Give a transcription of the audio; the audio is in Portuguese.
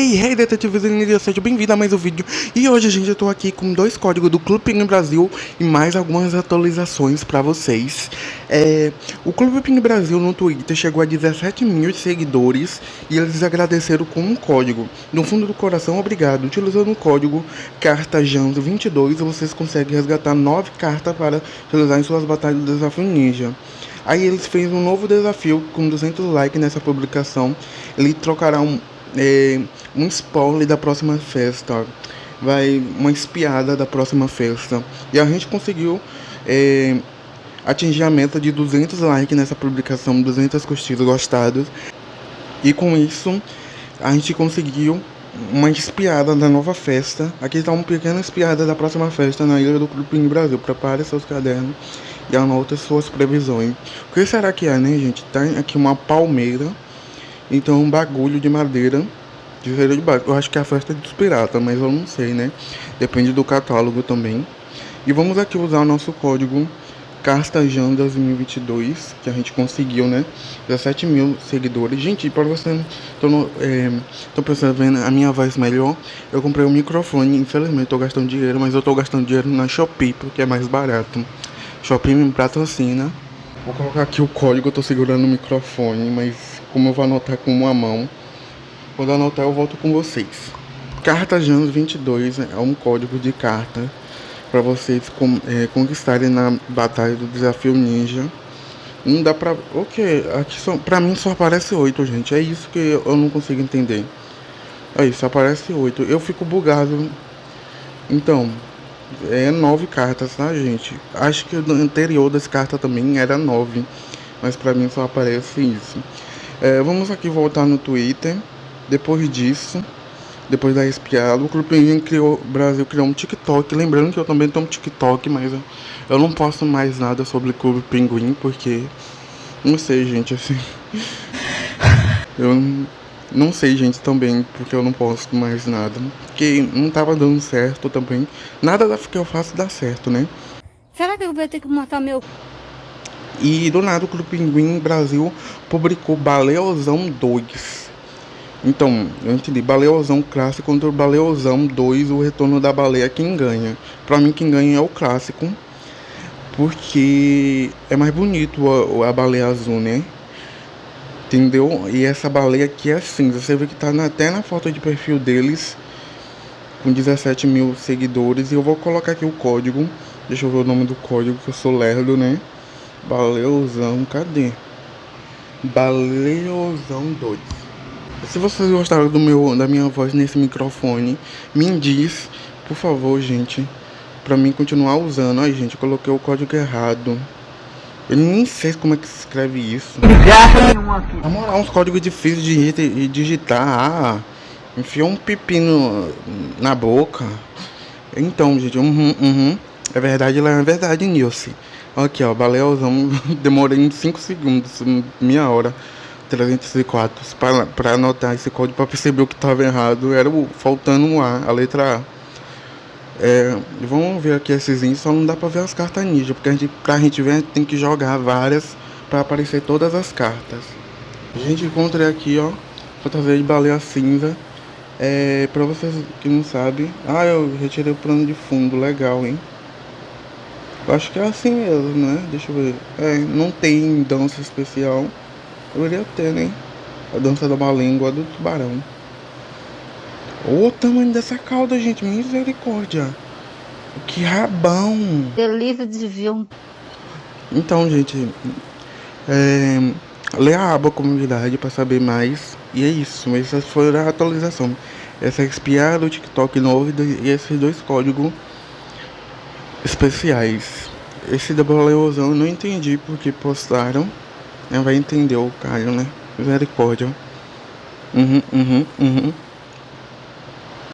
Hey, hey, detetives e seja bem-vindo a mais um vídeo. E hoje, gente, eu tô aqui com dois códigos do Clube Pinguim Brasil E mais algumas atualizações pra vocês. É, O Clube Pinguim Brasil no Twitter chegou a 17 mil seguidores E eles agradeceram com um código. No fundo do coração, obrigado. Utilizando o código CartaJans22 Vocês conseguem resgatar 9 cartas para utilizar em suas batalhas do Desafio Ninja. Aí eles fez um novo desafio com 200 likes nessa publicação. Ele trocará um é, um spoiler da próxima festa, vai uma espiada da próxima festa. E a gente conseguiu é, atingir a meta de 200 likes nessa publicação, 200 curtidas gostadas. E com isso, a gente conseguiu uma espiada da nova festa. Aqui está uma pequena espiada da próxima festa na Ilha do Clube Brasil. Prepare seus cadernos e anote suas previsões. O que será que é, né, gente? Tem aqui uma palmeira então um bagulho de madeira de feira de barco. Eu acho que é a festa dos piratas, mas eu não sei, né? Depende do catálogo também. E vamos aqui usar o nosso código Castajan 2022, que a gente conseguiu, né? 17 mil seguidores. Gente, para você estão é, pensando vendo a minha voz melhor, eu comprei um microfone. Infelizmente, estou gastando dinheiro, mas eu estou gastando dinheiro na Shopee, porque é mais barato. Shopee me patrocina. Vou colocar aqui o código, eu tô segurando o microfone, mas como eu vou anotar com uma mão. Quando anotar eu volto com vocês. Carta Janos 22 é um código de carta para vocês é, conquistarem na batalha do desafio ninja. Não dá pra... Ok, aqui só, pra mim só aparece 8, gente. É isso que eu não consigo entender. Aí, só aparece 8. Eu fico bugado. Então, é 9 cartas, tá, gente? Acho que o anterior das cartas também era 9. Mas pra mim só aparece isso. É, vamos aqui voltar no Twitter. Depois disso, depois da espiada, o Clube criou, Brasil criou um TikTok. Lembrando que eu também tenho um TikTok, mas eu, eu não posto mais nada sobre o Clube Pinguim, porque. Não sei, gente, assim. Eu não sei, gente, também, porque eu não posto mais nada. Porque não tava dando certo também. Nada que eu faço dá certo, né? Será que eu vou ter que matar meu e do nada o Clube Pinguim Brasil publicou Baleozão 2. Então, eu entendi, Baleozão clássico contra o Baleozão 2, o retorno da baleia, quem ganha? Pra mim quem ganha é o clássico, porque é mais bonito a, a baleia azul, né? Entendeu? E essa baleia aqui é cinza, você vê que tá na, até na foto de perfil deles, com 17 mil seguidores, e eu vou colocar aqui o código, deixa eu ver o nome do código, que eu sou lerdo, né? Baleuzão, cadê? Baleuzão 2. Se vocês gostaram do meu, da minha voz nesse microfone, me diz, por favor, gente, pra mim continuar usando. Ai, gente, coloquei o código errado. Eu nem sei como é que se escreve isso. Na moral, uns códigos difíceis de digitar. Ah, enfiou um pepino na boca. Então, gente, uhum, uhum. É verdade, lá é verdade, Nilce. Aqui, ó, baleuzão. Demorei 5 segundos, minha hora. 304 para, para anotar esse código para perceber o que estava errado. Era o, faltando um A, a letra A. É, vamos ver aqui esses índices, só não dá para ver as cartas ninja, porque a gente, pra gente ver, a gente tem que jogar várias para aparecer todas as cartas. A gente encontrei aqui, ó, fantasia de baleia cinza. É, para vocês que não sabem, ah, eu retirei o plano de fundo, legal, hein? Eu acho que é assim mesmo, né? Deixa eu ver. É, não tem dança especial. Deveria ter, né? A dança da língua do tubarão. Olha o tamanho dessa cauda, gente. Misericórdia. Que rabão. Delícia de um... Então, gente. É, lê a aba comunidade para saber mais. E é isso. Essa foi a atualização. Essa é espiar do TikTok novo e esses dois códigos especiais. Esse da Baleozão eu não entendi porque postaram. Vai entender o Caio, né? Misericórdia. Uhum, uhum, uhum.